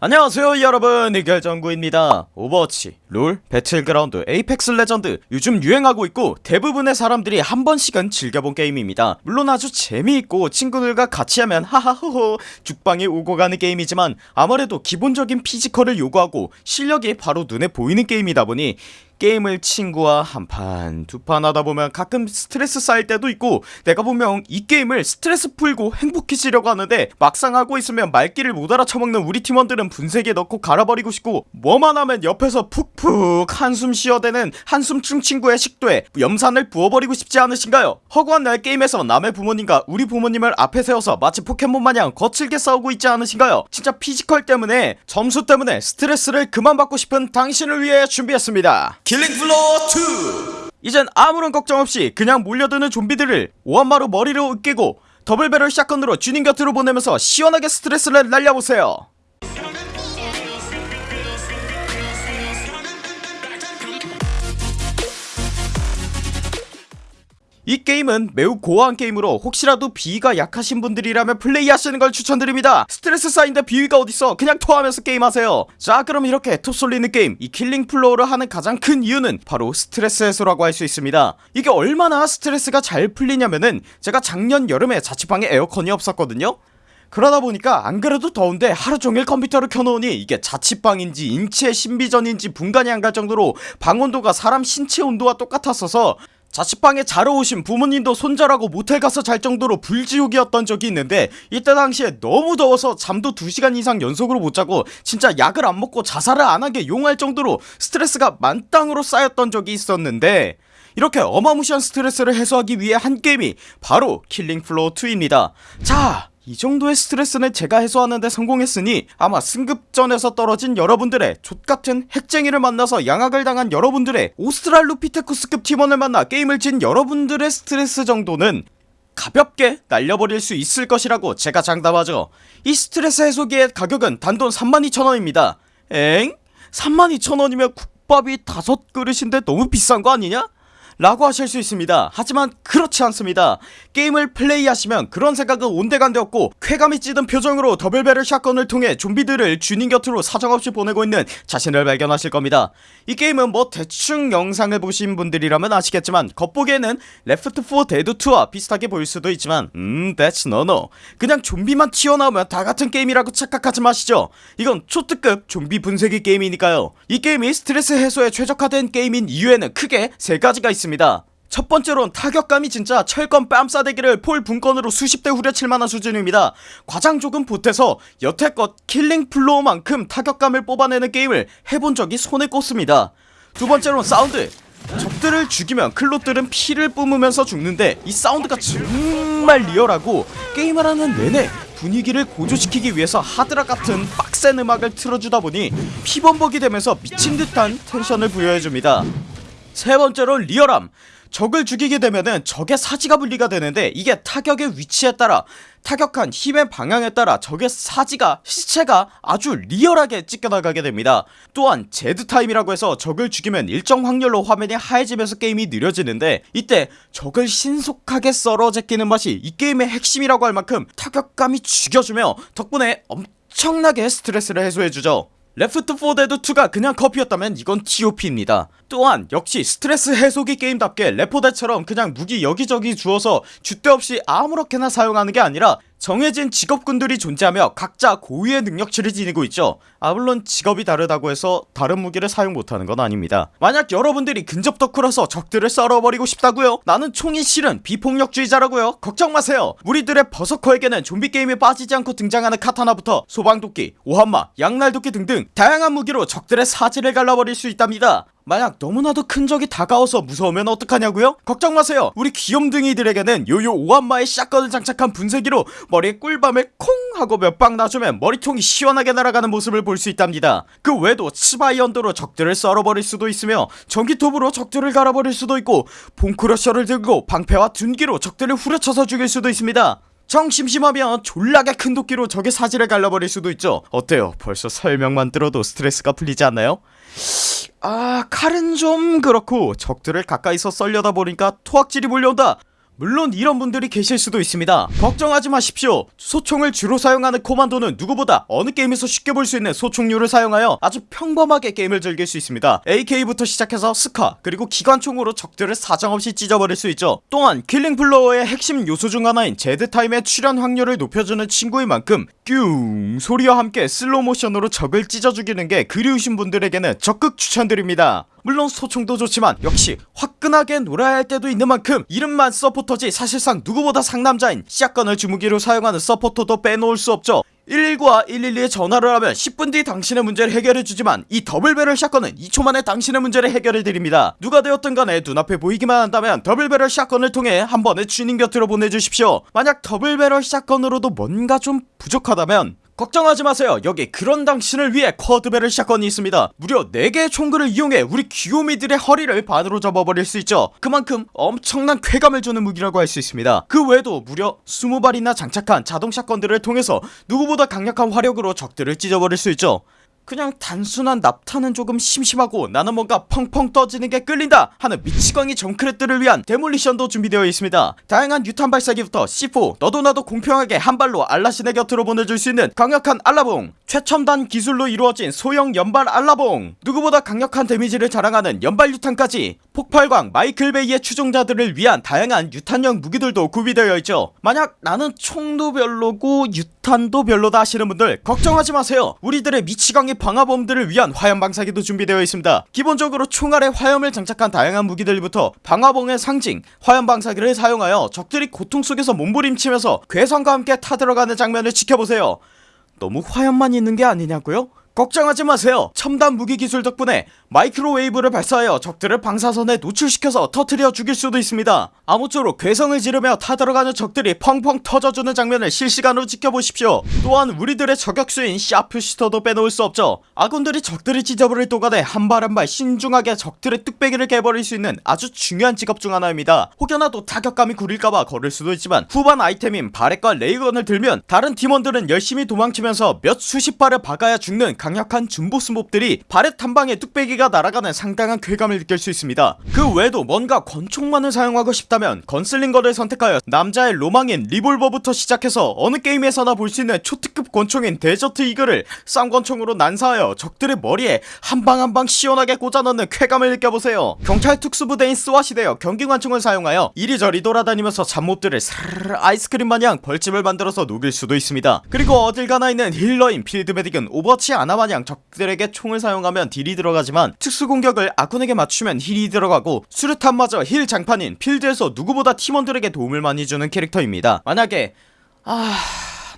안녕하세요 여러분. 이결정구입니다. 오버워치, 롤, 배틀그라운드, 에이펙스 레전드 요즘 유행하고 있고 대부분의 사람들이 한 번씩은 즐겨본 게임입니다. 물론 아주 재미있고 친구들과 같이 하면 하하호호 죽방이 오고 가는 게임이지만 아무래도 기본적인 physical을 요구하고 실력이 바로 눈에 보이는 게임이다 보니 게임을 친구와 한 판 두 판 하다보면 가끔 스트레스 쌓일 때도 있고 내가 분명 이 게임을 스트레스 풀고 행복해지려고 하는데 막상 하고 있으면 말귀를 못 알아쳐먹는 우리 팀원들은 분쇄기에 넣고 갈아버리고 싶고 뭐만 하면 옆에서 푹푹 한숨 쉬어대는 한숨충 친구의 식도에 염산을 부어버리고 싶지 않으신가요? 허구한 날 게임에서 남의 부모님과 우리 부모님을 앞에 세워서 마치 포켓몬 마냥 거칠게 싸우고 있지 않으신가요? 진짜 physical 때문에 점수 때문에 스트레스를 그만 받고 싶은 당신을 위해 준비했습니다 킬링 플로어 2 이젠 아무런 걱정 없이 그냥 몰려드는 좀비들을 오함마로 머리를 으깨고 double barrel shotgun으로 주님 곁으로 보내면서 시원하게 스트레스를 날려보세요 이 게임은 매우 gore한 게임으로 혹시라도 비위가 약하신 분들이라면 플레이하시는 걸 추천드립니다. 스트레스 쌓인데 비위가 어딨어? 그냥 토하면서 게임하세요. 자 그럼 이렇게 토 쏠리는 게임 이 킬링 플로어를 하는 가장 큰 이유는 바로 스트레스 해소라고 할 수 있습니다. 이게 얼마나 스트레스가 잘 풀리냐면은 제가 작년 여름에 자취방에 에어컨이 없었거든요. 그러다 보니까 안 그래도 더운데 하루종일 컴퓨터를 켜놓으니 이게 자취방인지 인체 신비전인지 분간이 안 갈 정도로 방 온도가 사람 신체 온도와 똑같았어서 자취방에 자러 오신 부모님도 손절하고 모텔 가서 잘 정도로 불지옥이었던 적이 있는데 이때 당시에 너무 더워서 잠도 2시간 이상 연속으로 못 자고 진짜 약을 안 먹고 자살을 안 한 게 용할 정도로 스트레스가 만땅으로 쌓였던 적이 있었는데 이렇게 어마무시한 스트레스를 해소하기 위해 한 게임이 바로 킬링 플로어 2입니다. 자 이 정도의 스트레스는 제가 해소하는데 성공했으니 아마 승급전에서 떨어진 여러분들의 좆같은 핵쟁이를 만나서 양학을 당한 여러분들의 오스트랄로피테쿠스급 팀원을 만나 게임을 진 여러분들의 스트레스 정도는 가볍게 날려버릴 수 있을 것이라고 제가 장담하죠 이 스트레스 해소기의 가격은 단돈 32,000원입니다 엥? 32,000원이면 국밥이 다섯 그릇인데 너무 비싼 거 아니냐? 라고 하실 수 있습니다. 하지만 그렇지 않습니다. 게임을 플레이하시면 그런 생각은 온데간데 없고 쾌감이 찌든 표정으로 더블배럴 샷건을 통해 좀비들을 주님 곁으로 사정없이 보내고 있는 자신을 발견하실 겁니다. 이 게임은 뭐 대충 영상을 보신 분들이라면 아시겠지만 겉보기에는 Left 4 Dead 2와 비슷하게 보일 수도 있지만 음 that's no no. 그냥 좀비만 튀어나오면 다같은 게임이라고 착각하지 마시죠. 이건 초특급 좀비 분쇄기 게임이니까요. 이 게임이 스트레스 해소에 최적화된 게임인 이유에는 크게 세가지가 있습니다 있습니다. 첫 번째로는 타격감이 진짜 철권 뺨싸대기를 폴 붕권으로 수십 대 후려칠만한 수준입니다. 과장 조금 보태서 여태껏 Killing Floor만큼 타격감을 뽑아내는 게임을 해본 적이 손에 꼽습니다. 두 번째로는 사운드. 적들을 죽이면 Clot들은 피를 뿜으면서 죽는데 이 사운드가 정말 리얼하고 게임을 하는 내내 분위기를 고조시키기 위해서 하드락 같은 빡센 음악을 틀어주다 보니 피범벅이 되면서 미친듯한 텐션을 부여해줍니다 세 번째로 리얼함. 적을 죽이게 되면은 적의 사지가 분리가 되는데 이게 타격의 위치에 따라 타격한 힘의 방향에 따라 적의 사지가 시체가 아주 리얼하게 찢겨나가게 됩니다. 또한 Zed Time이라고 해서 적을 죽이면 일정 확률로 화면이 하얘지면서 게임이 느려지는데 이때 적을 신속하게 썰어 제끼는 맛이 이 게임의 핵심이라고 할 만큼 타격감이 죽여주며 덕분에 엄청나게 스트레스를 해소해주죠 Left 4 Dead 2가 그냥 커피였다면 이건 TOP입니다. 또한 역시 스트레스 해소기 게임답게 레포데처럼 그냥 무기 여기저기 주어서 줏대 없이 아무렇게나 사용하는 게 아니라 정해진 직업군들이 존재하며 각자 고유의 능력치를 지니고 있죠 아 물론 직업이 다르다고 해서 다른 무기를 사용 못하는 건 아닙니다 만약 여러분들이 근접 덕후라서 적들을 썰어버리고 싶다고요? 나는 총이 싫은 비폭력주의자라고요? 걱정마세요 우리들의 버서커에게는 좀비게임에 빠지지 않고 등장하는 카타나부터 소방도끼, 오함마, 양날도끼 등등 다양한 무기로 적들의 사지를 갈라버릴 수 있답니다 만약 너무나도 큰 적이 다가와서 무서우면 어떡하냐고요? 걱정 마세요. 우리 귀염둥이들에게는 요요 오함마의 shotgun을 장착한 분쇄기로 머리에 꿀밤을 콩 하고 몇 방 놔주면 머리통이 시원하게 날아가는 모습을 볼 수 있답니다. 그 외에도 Zweihänder로 적들을 썰어버릴 수도 있으며 전기톱으로 적들을 갈아버릴 수도 있고 Bone Crusher를 들고 방패와 둔기로 적들을 후려쳐서 죽일 수도 있습니다. 정 심심하면 졸라게 큰 도끼로 적의 사지를 갈라버릴 수도 있죠. 어때요? 벌써 설명만 들어도 스트레스가 풀리지 않나요? 아 칼은 좀 그렇고 적들을 가까이서 썰려다 보니까 토악질이 몰려온다 물론 이런 분들이 계실 수도 있습니다. 걱정하지 마십시오. 소총을 주로 사용하는 Commando는 누구보다 어느 게임에서 쉽게 볼 수 있는 소총류를 사용하여 아주 평범하게 게임을 즐길 수 있습니다. AK부터 시작해서 SCAR 그리고 기관총으로 적들을 사정없이 찢어버릴 수 있죠. 또한 Killing Floor의 핵심 요소 중 하나인 Zed Time의 출현 확률을 높여주는 친구인 만큼 뀨 소리와 함께 슬로모션으로 적을 찢어 죽이는 게 그리우신 분들에게는 적극 추천드립니다 물론 소총도 좋지만 역시 화끈하게 놀아야 할 때도 있는 만큼 이름만 서포터지 사실상 누구보다 상남자인 shotgun을 주무기로 사용하는 서포터도 빼놓을 수 없죠. 119와 112에 전화를 하면 10분 뒤 당신의 문제를 해결해주지만 이 double barrel shotgun은 2초 만에 당신의 문제를 해결해드립니다. 누가 되었든 간에 눈앞에 보이기만 한다면 double barrel shotgun을 통해 한 번에 주님 곁으로 보내주십시오. 만약 double barrel shotgun으로도 뭔가 좀 부족하다면 걱정하지 마세요. 여기 그런 당신을 위해 quad barrel shotgun이 있습니다. 무려 4개의 총구를 이용해 우리 귀요미들의 허리를 반으로 접어버릴 수 있죠. 그만큼 엄청난 쾌감을 주는 무기라고 할 수 있습니다. 그 외에도 무려 20발이나 장착한 자동 shotgun들을 통해서 누구보다 강력한 화력으로 적들을 찢어버릴 수 있죠 그냥 단순한 납타는 조금 심심하고 나는 뭔가 펑펑 떠지는 게 끌린다 하는 미치광이 정크렛들을 위한 데몰리션도 준비되어 있습니다. 다양한 유탄 발사기부터 C4 너도 나도 공평하게 한 발로 알라신의 곁으로 보내줄 수 있는 강력한 알라봉 최첨단 기술로 이루어진 소형 연발 알라봉. 누구보다 강력한 데미지를 자랑하는 연발 유탄까지 폭발광 마이클 베이의 추종자들을 위한 다양한 유탄형 무기들도 구비되어 있죠. 만약 나는 총도 별로고 유탄도 별로다 하시는 분들 걱정하지 마세요. 우리들의 미치광이 방화범들을 위한 화염 방사기도 준비되어 있습니다. 기본적으로 총알에 화염을 장착한 다양한 무기들부터 방화봉의 상징 화염 방사기를 사용하여 적들이 고통 속에서 몸부림치면서 괴성과 함께 타들어가는 장면을 지켜보세요. 너무 화염만 있는 게 아니냐고요? 걱정하지 마세요. 첨단 무기 기술 덕분에 마이크로웨이브를 발사하여 적들을 방사선에 노출시켜서 터트려 죽일 수도 있습니다. 아무쪼록 괴성을 지르며 타들어가는 적들이 펑펑 터져주는 장면을 실시간으로 지켜보십시오. 또한 우리들의 저격수인 샤프시터도 빼놓을 수 없죠. 아군들이 적들을 찢어버릴 동안에 한발 한 발 신중하게 적들의 뚝배기를 깨버릴 수 있는 아주 중요한 직업 중 하나입니다. 혹여나도 타격감이 구릴까봐 걸을 수도 있지만 후반 아이템인 Barrett과 Railgun을 들면 다른 팀원들은 열심히 도망치면서 몇 수십 발을 박아야 죽는 강력한 중보스 몹들이 Barrett 한 방에 뚝배기가 날아가는 상당한 쾌감을 느낄 수 있습니다. 그 외에도 뭔가 권총만을 사용하고 싶다면 Gunslinger를 선택하여 남자의 로망인 리볼버부터 시작해서 어느 게임에서나 볼 수 있는 초특급 권총인 Desert Eagle을 쌍권총으로 난사하여 적들의 머리에 한 방 한 방 시원하게 꽂아넣는 쾌감을 느껴보세요. 경찰 특수부대원이 되어 경기관총을 사용하여 이리저리 돌아다니면서 잡몹들을 사르르 아이스크림 마냥 벌집을 만들어서 녹일 수도 있습니다. 그리고 어딜 가나 있는 healer인 Field Medic은 Overwatch 아나마냥 적들에게 총을 사용하면 deal이 들어가지만 특수공격을 아군에게 맞추면 heal이 들어가고 수류탄마저 heal 장판인 필드에서 누구보다 팀원들에게 도움을 많이 주는 캐릭터입니다. 만약에 아...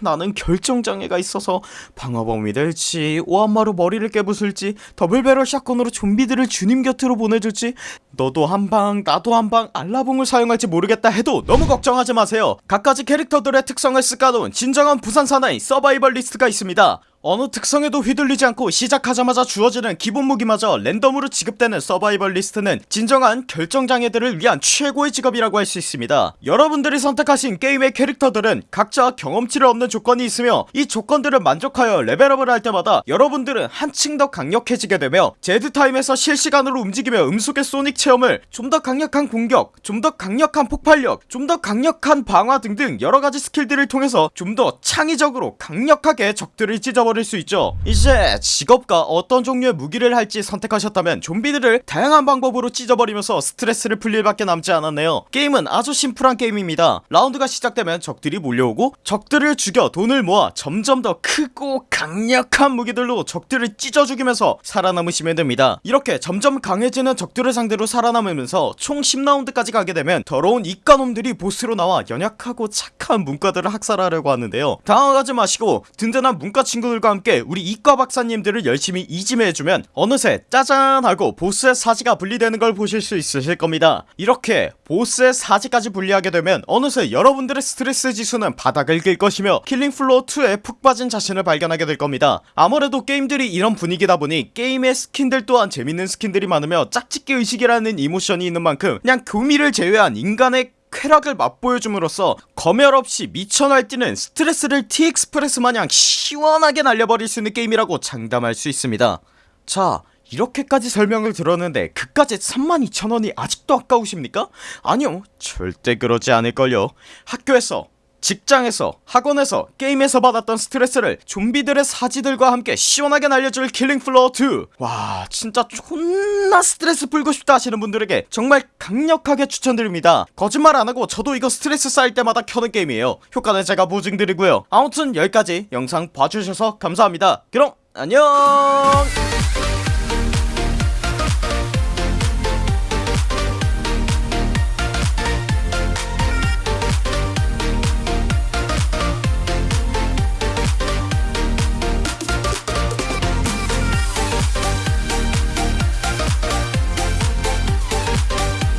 나는 결정장애가 있어서 방화범이 될지 오함마로 머리를 깨부술지 double barrel shotgun으로 좀비들을 주님 곁으로 보내줄지 너도 한방 나도 한방 알라봉을 사용할지 모르겠다 해도 너무 걱정하지 마세요. 각가지 캐릭터들의 특성을 쓱 까놓은 진정한 부산 사나이 Survivalist가 있습니다 어느 특성에도 휘둘리지 않고 시작하자마자 주어지는 기본 무기마저 랜덤으로 지급되는 Survivalist는 진정한 결정장애들을 위한 최고의 직업이라고 할 수 있습니다. 여러분들이 선택하신 게임의 캐릭터들은 각자 경험치를 얻는 조건이 있으며 이 조건들을 만족하여 level up을 할 때마다 여러분들은 한층 더 강력해지게 되며 Zed Time에서 실시간으로 움직이며 음속의 소닉 체험을 좀 더 강력한 공격 좀 더 강력한 폭발력 좀 더 강력한 방화 등등 여러가지 스킬들을 통해서 좀 더 창의적으로 강력하게 적들을 찢어버 릴 수 있죠. 이제 직업과 어떤 종류의 무기를 할지 선택하셨다면 좀비들을 다양한 방법으로 찢어버리면서 스트레스를 풀릴 밖에 남지 않았네요. 게임은 아주 심플한 게임입니다. 라운드가 시작되면 적들이 몰려오고 적들을 죽여 돈을 모아 점점 더 크고 강력한 무기들로 적들을 찢어 죽이면서 살아남으시면 됩니다. 이렇게 점점 강해지는 적들을 상대로 살아남으면서 총 10라운드까지 가게 되면 더러운 이과놈들이 보스로 나와 연약하고 착한 문과들을 학살하려고 하는데요. 당황하지 마시고 든든한 문과 친구들 과 함께 우리 이과 박사님들을 열심히 이지매해주면 어느새 짜잔 하고 보스의 사지가 분리되는 걸 보실 수 있으실 겁니다. 이렇게 보스의 사지까지 분리하게 되면 어느새 여러분들의 스트레스 지수는 바닥을 길 것이며 Killing Floor 2에 푹 빠진 자신을 발견하게 될 겁니다. 아무래도 게임들이 이런 분위기다 보니 게임의 스킨들 또한 재밌는 스킨들이 많으며 짝짓기 의식이라는 emotion이 있는 만큼 그냥 교미를 제외한 인간의 쾌락을 맛보여줌으로써 검열 없이 미쳐 날뛰는 스트레스를 T Express 마냥 시원하게 날려버릴 수 있는 게임이라고 장담할 수 있습니다 자 이렇게까지 설명을 들었는데 그까지 32,000원이 아직도 아까우십니까? 아니요 절대 그러지 않을걸요 학교에서 직장에서 학원에서 게임에서 받았던 스트레스를 좀비들의 사지들과 함께 시원하게 날려줄 킬링플로어2 와 진짜 존나 스트레스 풀고 싶다 하시는 분들에게 정말 강력하게 추천드립니다. 거짓말 안하고 저도 이거 스트레스 쌓일 때마다 켜는 게임이에요. 효과는 제가 보증드리고요. 아무튼 여기까지 영상 봐주셔서 감사합니다. 그럼 안녕